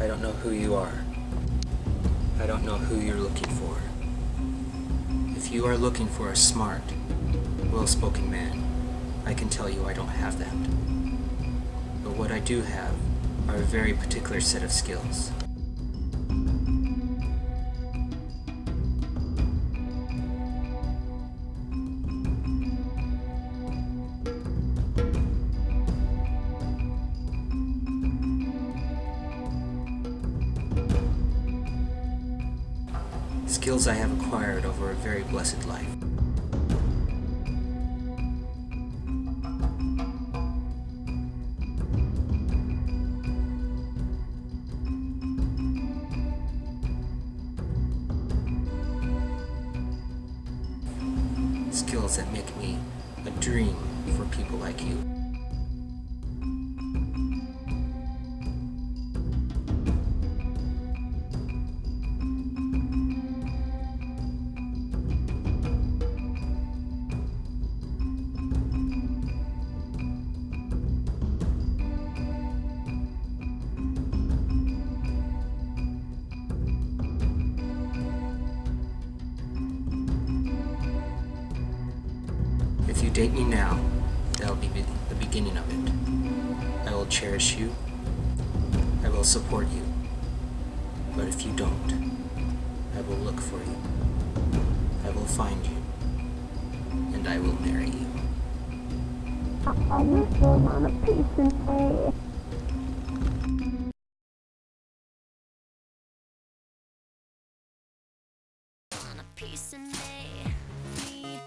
I don't know who you are. I don't know who you're looking for. If you are looking for a smart, well-spoken man, I can tell you I don't have that. But what I do have are a very particular set of skills. Skills I have acquired over a very blessed life. Skills that make me a dream for people like you. If you date me now, that'll be the beginning of it. I will cherish you. I will support you. But if you don't, I will look for you. I will find you. And I will marry you. I just on a piece of. Peace in me.